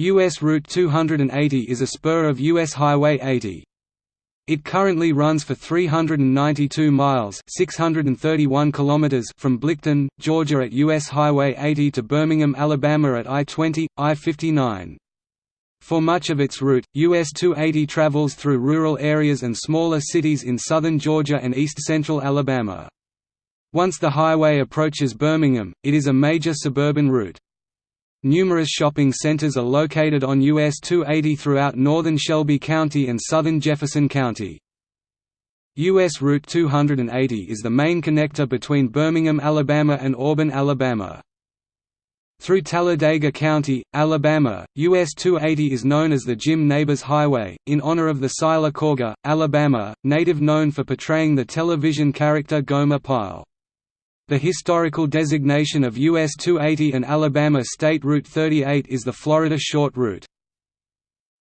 U.S. Route 280 is a spur of U.S. Highway 80. It currently runs for 392 miles 631 kilometers from Blitchton, Georgia at U.S. Highway 80 to Birmingham, Alabama at I-20, I-59. For much of its route, US 280 travels through rural areas and smaller cities in southern Georgia and east-central Alabama. Once the highway approaches Birmingham, it is a major suburban route. Numerous shopping centers are located on US 280 throughout northern Shelby County and southern Jefferson County. US Route 280 is the main connector between Birmingham, Alabama and Auburn, Alabama. Through Talladega County, Alabama, US 280 is known as the Jim Nabors Highway, in honor of the Sylacauga, Alabama, native known for portraying the television character Gomer Pyle. The historical designation of US 280 and Alabama State Route 38 is the Florida Short Route.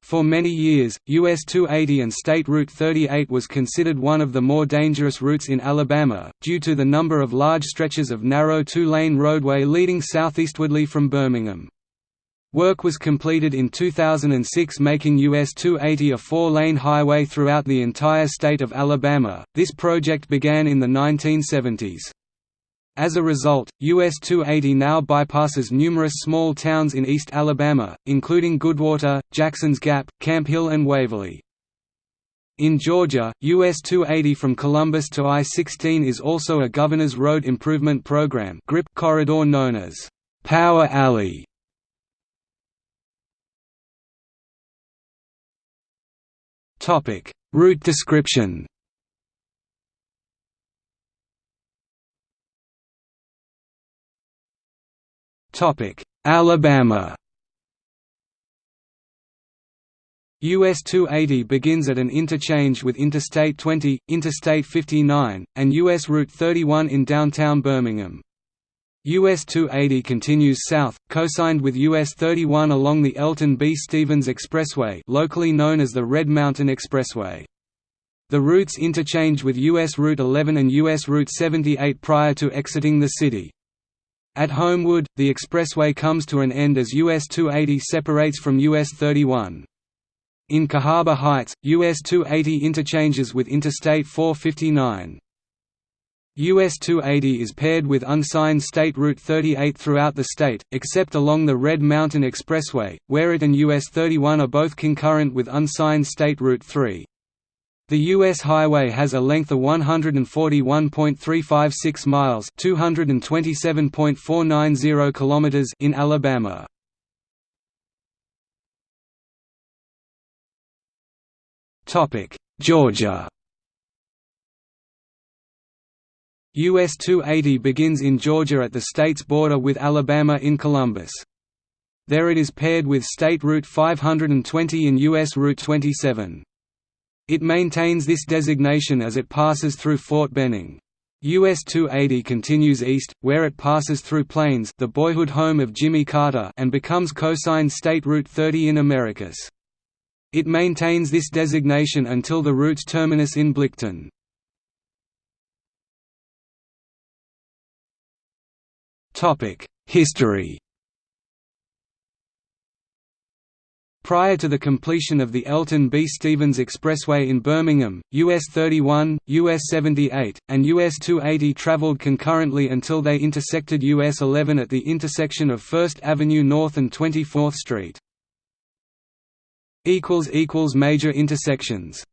For many years, US 280 and State Route 38 was considered one of the more dangerous routes in Alabama, due to the number of large stretches of narrow two-lane roadway leading southeastwardly from Birmingham. Work was completed in 2006 making US 280 a four-lane highway throughout the entire state of Alabama. This project began in the 1970s. As a result, US 280 now bypasses numerous small towns in East Alabama, including Goodwater, Jacksons Gap, Camp Hill and Waverly. In Georgia, US 280 from Columbus to I-16 is also a Governor's Road Improvement Program corridor known as Power Alley. Route description Alabama US 280 begins at an interchange with Interstate 20, Interstate 59, and US Route 31 in downtown Birmingham. US 280 continues south, cosigned with US 31 along the Elton B. Stevens Expressway locally known as the Red Mountain Expressway. The routes interchange with US Route 11 and US Route 78 prior to exiting the city. At Homewood, the expressway comes to an end as US 280 separates from US 31. In Cahaba Heights, US 280 interchanges with Interstate 459. US 280 is paired with unsigned State Route 38 throughout the state, except along the Red Mountain Expressway, where it and US 31 are both concurrent with unsigned State Route 3. The U.S. highway has a length of 141.356 miles (227.490 kilometers) in Alabama. Topic: Georgia. US 280 begins in Georgia at the state's border with Alabama in Columbus. There it is paired with State Route 520 and US Route 27. It maintains this designation as it passes through Fort Benning. US 280 continues east, where it passes through Plains the boyhood home of Jimmy Carter and becomes cosigned State Route 30 in Americus. It maintains this designation until the route's terminus in Blitchton. History Prior to the completion of the Elton B. Stevens Expressway in Birmingham, US 31, US 78, and US 280 traveled concurrently until they intersected US 11 at the intersection of 1st Avenue North and 24th Street. Major intersections